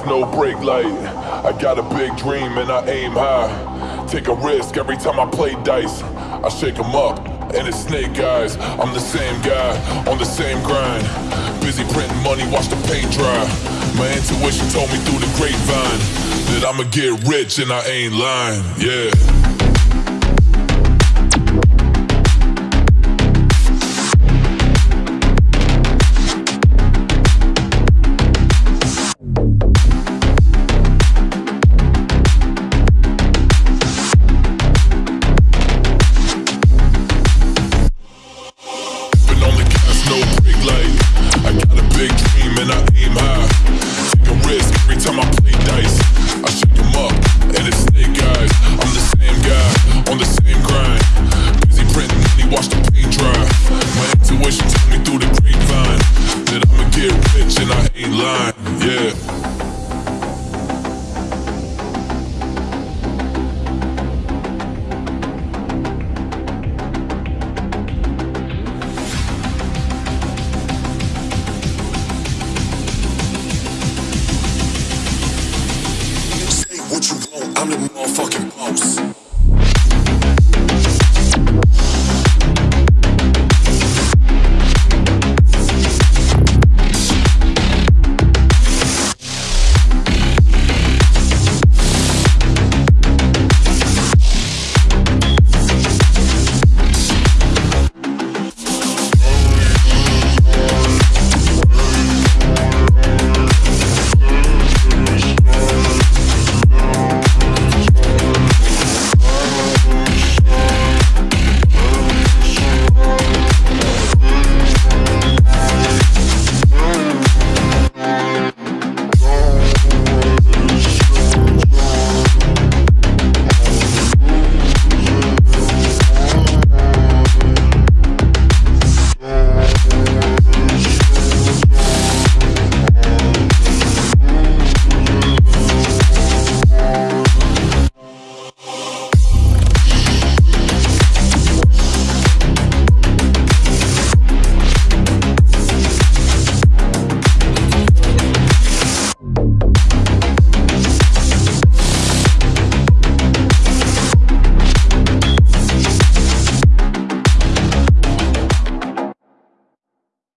gas, no brake light. I got a big dream and I aim high. Take a risk every time I play dice. I shake 'em up and it's snake eyes. I'm the same guy on the same grind. Busy printing money, watch the paint dry. My intuition told me through the grapevine that I'ma get rich and I ain't lying. Yeah. And I aim high. I'm the motherfucking boss.